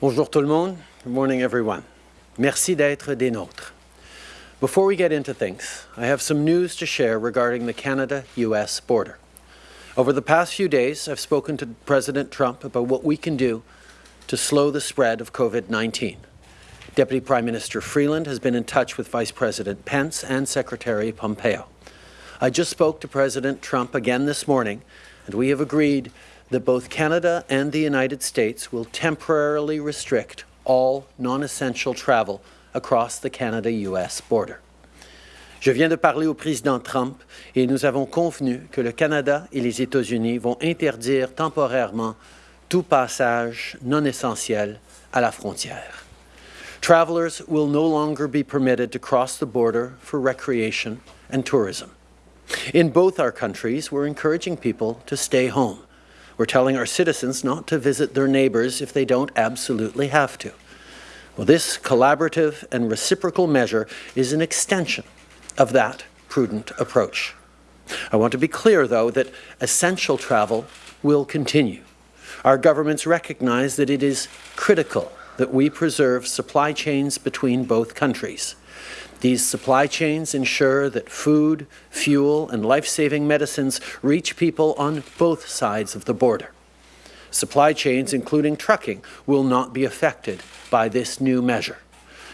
Bonjour tout le monde. Good morning, everyone. Merci d'être des nôtres. Before we get into things, I have some news to share regarding the Canada-US border. Over the past few days, I've spoken to President Trump about what we can do to slow the spread of COVID-19. Deputy Prime Minister Freeland has been in touch with Vice President Pence and Secretary Pompeo. I just spoke to President Trump again this morning, and we have agreed that both Canada and the United States will temporarily restrict all non-essential travel across the Canada-US border. Je viens de parler au président Trump et nous avons convenu que le Canada et les États-Unis vont interdire temporairement tout passage non essentiel à la frontière. Travelers will no longer be permitted to cross the border for recreation and tourism. In both our countries, we're encouraging people to stay home. We're telling our citizens not to visit their neighbours if they don't absolutely have to. Well, this collaborative and reciprocal measure is an extension of that prudent approach. I want to be clear, though, that essential travel will continue. Our governments recognize that it is critical that we preserve supply chains between both countries. These supply chains ensure that food, fuel, and life-saving medicines reach people on both sides of the border. Supply chains, including trucking, will not be affected by this new measure.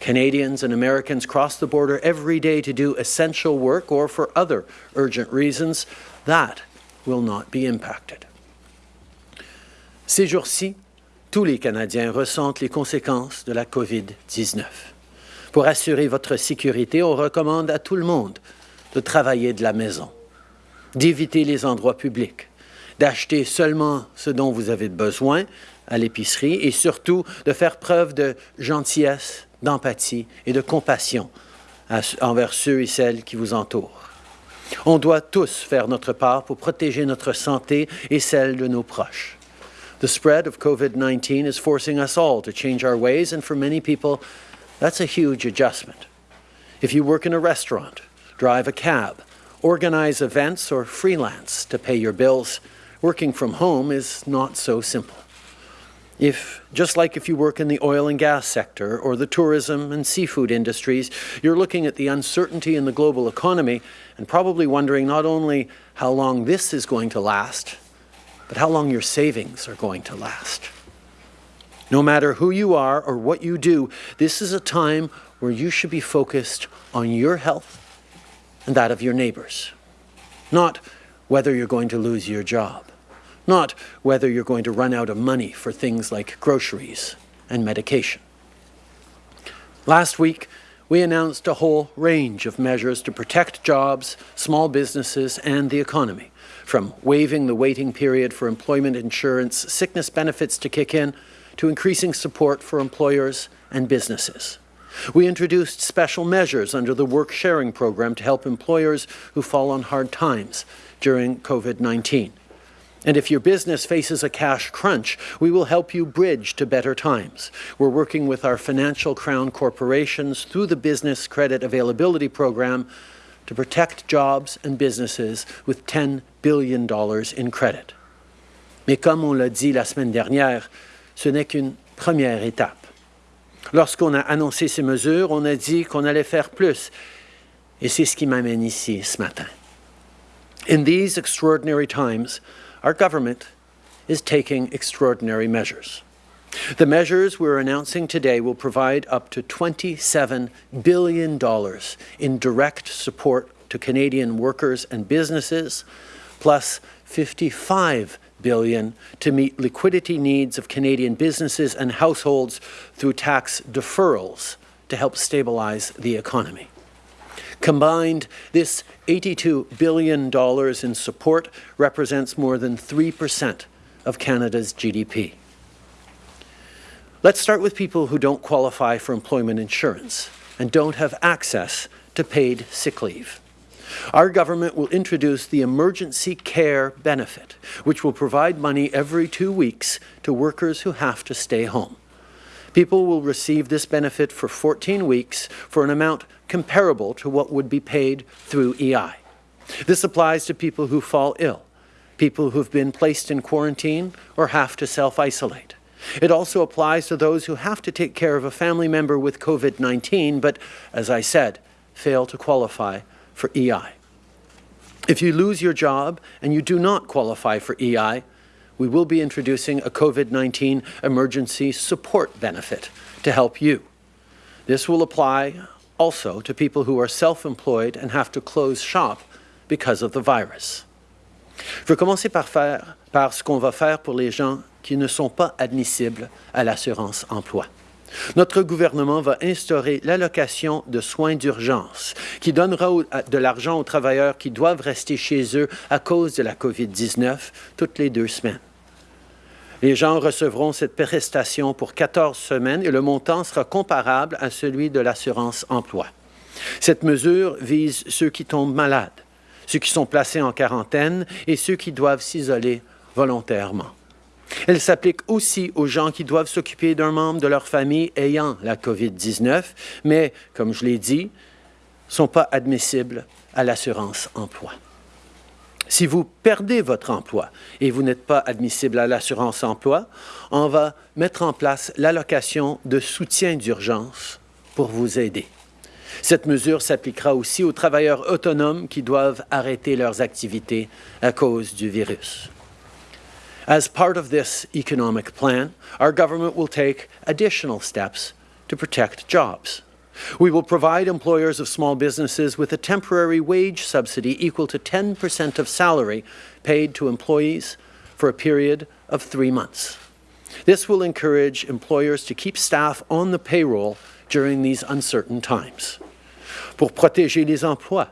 Canadians and Americans cross the border every day to do essential work or for other urgent reasons. That will not be impacted. Ces jours-ci, tous les Canadiens ressentent les conséquences de la COVID-19. Pour assurer votre sécurité, on recommande à tout le monde de travailler de la maison, d'éviter les endroits publics, d'acheter seulement ce dont vous avez besoin à l'épicerie et surtout de faire preuve de gentillesse, d'empathie et de compassion envers ceux et celles qui vous entourent. On doit tous faire notre part pour protéger notre santé et celle de nos proches. The spread of COVID-19 is forcing us all to change our ways and for many people That's a huge adjustment. If you work in a restaurant, drive a cab, organize events, or freelance to pay your bills, working from home is not so simple. If, just like if you work in the oil and gas sector or the tourism and seafood industries, you're looking at the uncertainty in the global economy and probably wondering not only how long this is going to last, but how long your savings are going to last. No matter who you are or what you do, this is a time where you should be focused on your health and that of your neighbours. Not whether you're going to lose your job. Not whether you're going to run out of money for things like groceries and medication. Last week, we announced a whole range of measures to protect jobs, small businesses and the economy, from waiving the waiting period for employment insurance sickness benefits to kick in to increasing support for employers and businesses. We introduced special measures under the Work Sharing Program to help employers who fall on hard times during COVID-19. And if your business faces a cash crunch, we will help you bridge to better times. We're working with our financial crown corporations through the Business Credit Availability Program to protect jobs and businesses with $10 billion in credit. Mais comme on l'a dit la semaine dernière, ce n'est qu'une première étape. Lorsqu'on a annoncé ces mesures, on a dit qu'on allait faire plus. Et c'est ce qui m'amène ici ce matin. In these extraordinary times, our government is taking extraordinary measures. The measures we're announcing today will provide up to $27 billion in direct support to Canadian workers and businesses, plus $55 billion to meet liquidity needs of Canadian businesses and households through tax deferrals to help stabilize the economy. Combined, this $82 billion in support represents more than 3% of Canada's GDP. Let's start with people who don't qualify for employment insurance and don't have access to paid sick leave. Our government will introduce the Emergency Care Benefit, which will provide money every two weeks to workers who have to stay home. People will receive this benefit for 14 weeks for an amount comparable to what would be paid through EI. This applies to people who fall ill, people who've been placed in quarantine or have to self-isolate, It also applies to those who have to take care of a family member with COVID-19, but, as I said, fail to qualify for EI. If you lose your job and you do not qualify for EI, we will be introducing a COVID-19 emergency support benefit to help you. This will apply also to people who are self-employed and have to close shop because of the virus. Je vais commencer par, faire, par ce qu'on va faire pour les gens qui ne sont pas admissibles à l'assurance emploi. Notre gouvernement va instaurer l'allocation de soins d'urgence qui donnera de l'argent aux travailleurs qui doivent rester chez eux à cause de la COVID-19 toutes les deux semaines. Les gens recevront cette prestation pour 14 semaines et le montant sera comparable à celui de l'assurance emploi. Cette mesure vise ceux qui tombent malades, ceux qui sont placés en quarantaine et ceux qui doivent s'isoler volontairement. Elle s'applique aussi aux gens qui doivent s'occuper d'un membre de leur famille ayant la COVID-19, mais, comme je l'ai dit, ne sont pas admissibles à l'assurance emploi. Si vous perdez votre emploi et vous n'êtes pas admissible à l'assurance emploi, on va mettre en place l'allocation de soutien d'urgence pour vous aider. Cette mesure s'appliquera aussi aux travailleurs autonomes qui doivent arrêter leurs activités à cause du virus. As part of this economic plan, our government will take additional steps to protect jobs. We will provide employers of small businesses with a temporary wage subsidy equal to 10% of salary paid to employees for a period of three months. This will encourage employers to keep staff on the payroll during these uncertain times. Pour protéger les emplois,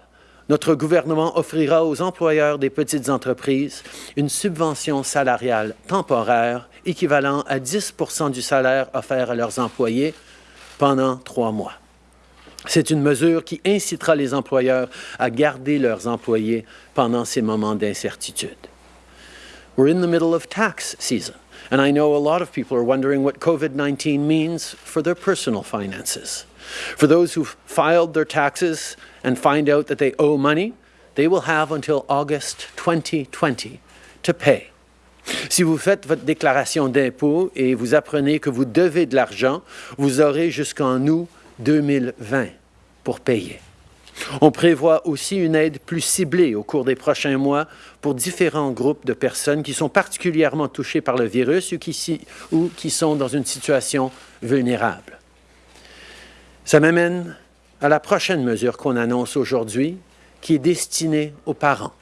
notre gouvernement offrira aux employeurs des petites entreprises une subvention salariale temporaire équivalent à 10% du salaire offert à leurs employés pendant trois mois. C'est une mesure qui incitera les employeurs à garder leurs employés pendant ces moments d'incertitude. We're in the middle of tax season, and I know a lot of people are wondering what COVID-19 means for their personal finances. For those who've filed their taxes and find out that they owe money, they will have until August 2020 to pay. Si vous faites votre déclaration d'impôt et vous apprenez que vous devez de l'argent, vous aurez jusqu'en août 2020 pour payer. On prévoit aussi une aide plus ciblée au cours des prochains mois pour différents groupes de personnes qui sont particulièrement touchées par le virus ou qui, ou qui sont dans une situation vulnérable. Ça m'amène à la prochaine mesure qu'on annonce aujourd'hui, qui est destinée aux parents.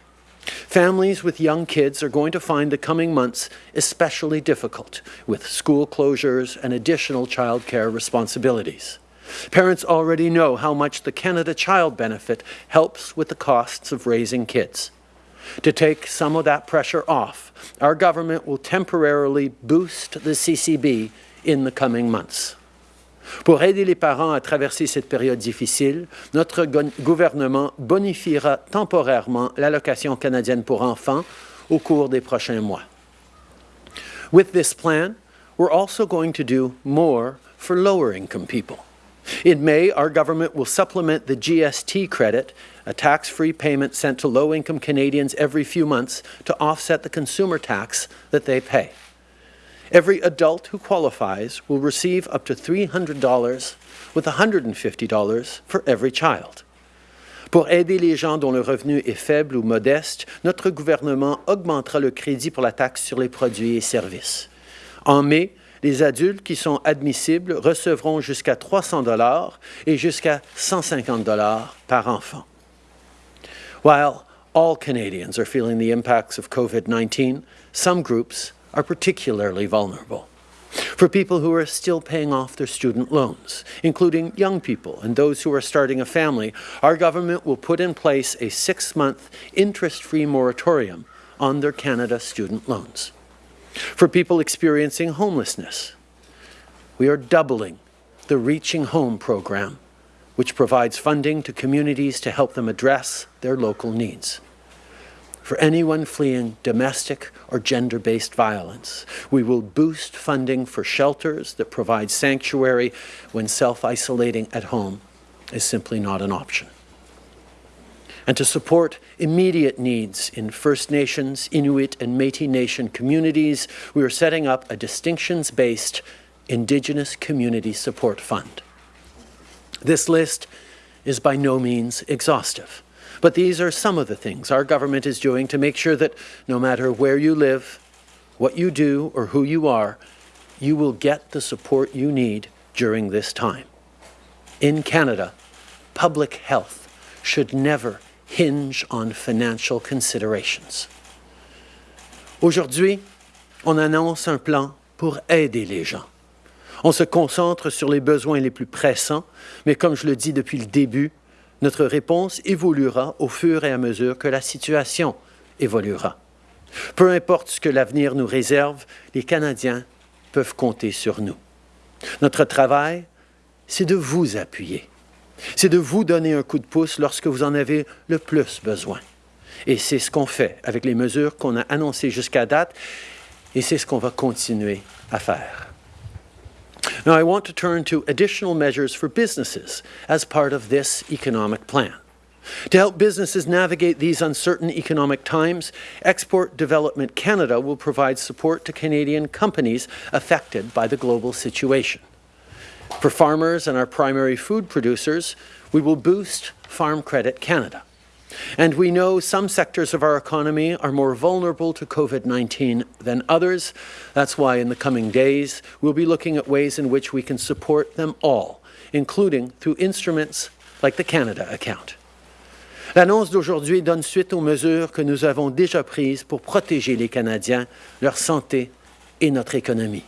Families with young kids are going to find the coming months especially difficult with school closures and additional child care responsibilities. Parents already know how much the Canada Child Benefit helps with the costs of raising kids. To take some of that pressure off, our government will temporarily boost the CCB in the coming months. Pour aider les parents à traverser cette période difficile, notre gouvernement bonifiera temporairement l'allocation canadienne pour enfants au cours des prochains mois. With this plan, we're also going to do more for lower-income people. In May, our government will supplement the GST credit, a tax-free payment sent to low-income Canadians every few months to offset the consumer tax that they pay. Every adult who qualifies will receive up to $300 with $150 for every child. Pour aider les gens dont le revenu est faible ou modeste, notre gouvernement augmentera le crédit pour la taxe sur les produits et services. En mai, les adultes qui sont admissibles recevront jusqu'à 300 dollars et jusqu'à 150 dollars par enfant. While all Canadians are feeling the impacts of COVID-19, some groups are particularly vulnerable. For people who are still paying off their student loans, including young people and those who are starting a family, our government will put in place a six-month interest-free moratorium on their Canada student loans. For people experiencing homelessness, we are doubling the Reaching Home program, which provides funding to communities to help them address their local needs. For anyone fleeing domestic or gender-based violence, we will boost funding for shelters that provide sanctuary when self-isolating at home is simply not an option. and to support immediate needs in First Nations, Inuit and Métis Nation communities, we are setting up a distinctions-based Indigenous Community Support Fund. This list is by no means exhaustive, but these are some of the things our government is doing to make sure that no matter where you live, what you do or who you are, you will get the support you need during this time. In Canada, public health should never hinge on financial considerations. Aujourd'hui, on annonce un plan pour aider les gens. On se concentre sur les besoins les plus pressants, mais comme je le dis depuis le début, notre réponse évoluera au fur et à mesure que la situation évoluera. Peu importe ce que l'avenir nous réserve, les Canadiens peuvent compter sur nous. Notre travail, c'est de vous appuyer. C'est de vous donner un coup de pouce lorsque vous en avez le plus besoin. Et c'est ce qu'on fait avec les mesures qu'on a annoncées jusqu'à date, et c'est ce qu'on va continuer à faire. Now, I want to turn to additional measures for businesses as part of this economic plan. To help businesses navigate these uncertain economic times, Export Development Canada will provide support to Canadian companies affected by the global situation. For farmers and our primary food producers, we will boost Farm Credit Canada. And we know some sectors of our economy are more vulnerable to COVID-19 than others. That's why in the coming days, we'll be looking at ways in which we can support them all, including through instruments like the Canada account. L'annonce d'aujourd'hui donne suite aux mesures que nous avons déjà prises pour protéger les Canadiens, leur santé et notre économie.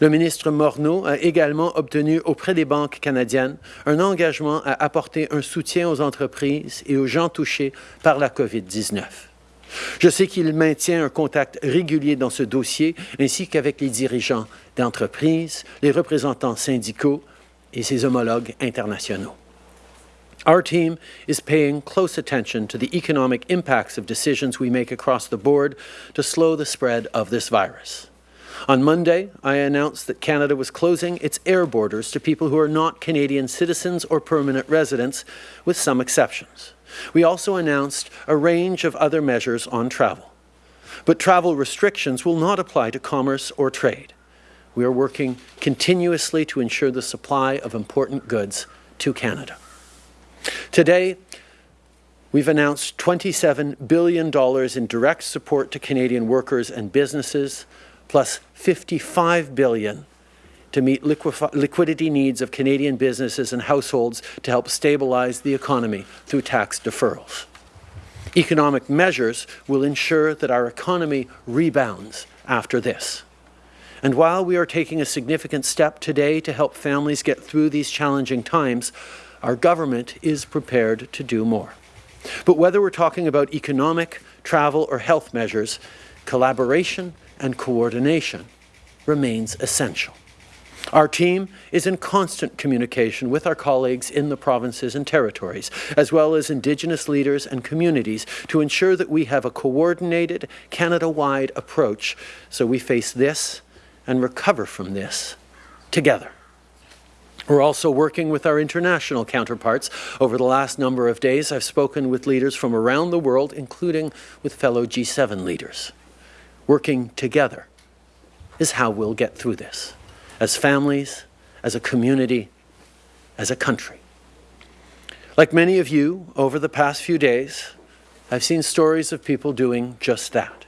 Le ministre Morneau a également obtenu auprès des banques canadiennes un engagement à apporter un soutien aux entreprises et aux gens touchés par la COVID-19. Je sais qu'il maintient un contact régulier dans ce dossier, ainsi qu'avec les dirigeants d'entreprises, les représentants syndicaux et ses homologues internationaux. Our team is paying close attention to the economic impacts of decisions we make across the board to slow the spread of this virus. On Monday, I announced that Canada was closing its air borders to people who are not Canadian citizens or permanent residents, with some exceptions. We also announced a range of other measures on travel. But travel restrictions will not apply to commerce or trade. We are working continuously to ensure the supply of important goods to Canada. Today, we've announced $27 billion in direct support to Canadian workers and businesses, plus 55 billion to meet liquidity needs of Canadian businesses and households to help stabilize the economy through tax deferrals. Economic measures will ensure that our economy rebounds after this. And while we are taking a significant step today to help families get through these challenging times, our government is prepared to do more. But whether we're talking about economic, travel or health measures, collaboration and coordination remains essential. Our team is in constant communication with our colleagues in the provinces and territories, as well as Indigenous leaders and communities, to ensure that we have a coordinated, Canada-wide approach so we face this and recover from this together. We're also working with our international counterparts. Over the last number of days, I've spoken with leaders from around the world, including with fellow G7 leaders working together is how we'll get through this, as families, as a community, as a country. Like many of you, over the past few days, I've seen stories of people doing just that,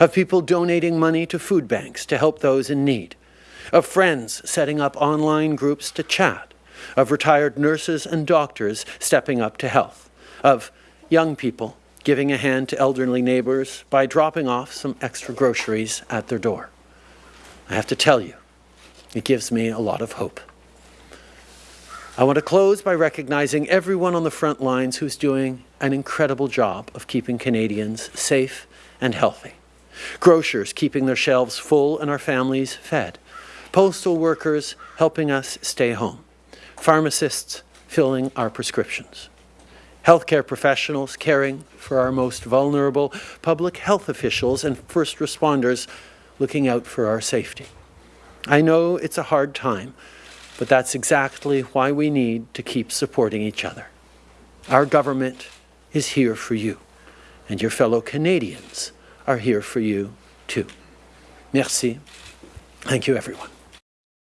of people donating money to food banks to help those in need, of friends setting up online groups to chat, of retired nurses and doctors stepping up to health, of young people giving a hand to elderly neighbors by dropping off some extra groceries at their door. I have to tell you, it gives me a lot of hope. I want to close by recognizing everyone on the front lines who's doing an incredible job of keeping Canadians safe and healthy. Grocers keeping their shelves full and our families fed. Postal workers helping us stay home. Pharmacists filling our prescriptions healthcare professionals caring for our most vulnerable, public health officials and first responders looking out for our safety. I know it's a hard time, but that's exactly why we need to keep supporting each other. Our government is here for you, and your fellow Canadians are here for you too. Merci. Thank you, everyone.